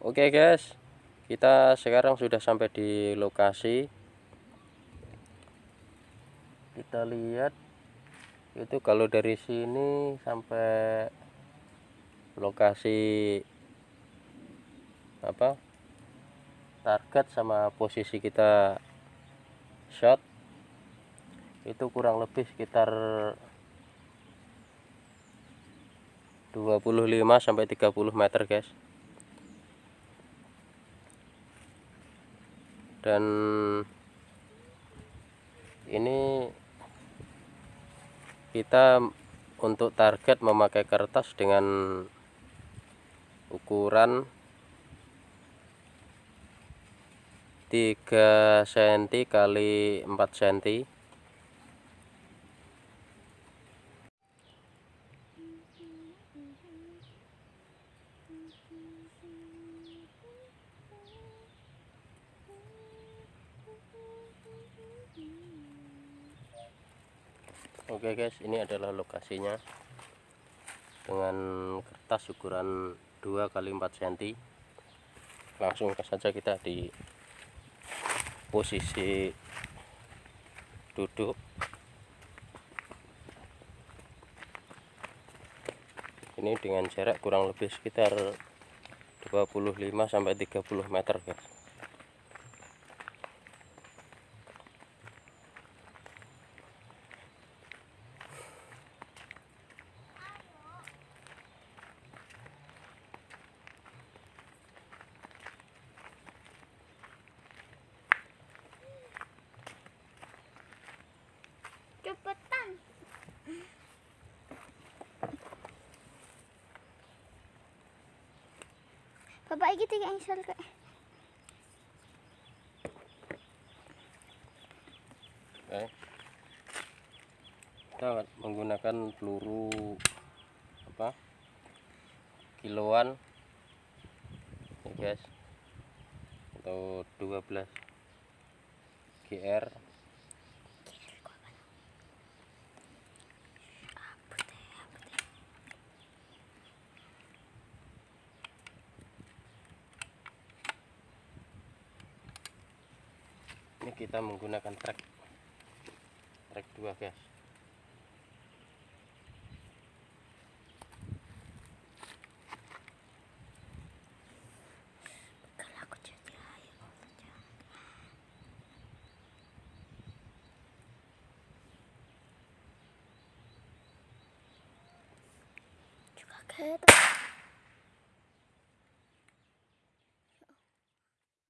Oke guys, kita sekarang sudah sampai di lokasi. Kita lihat itu kalau dari sini sampai lokasi apa target sama posisi kita shot itu kurang lebih sekitar 25 sampai 30 meter guys dan ini kita untuk target memakai kertas dengan ukuran 3 cm kali 4 cm Oke guys ini adalah lokasinya. Dengan kertas ukuran 2 kali 4 cm langsung saja kita di posisi duduk. Ini dengan jarak kurang lebih sekitar 25 sampai 30 meter guys Bapak iki tiga insel kak. Oke. Kita menggunakan peluru apa? Kiloan. Ya guys. Atau 12 GR ini kita menggunakan trek. Trek dua guys. Kalau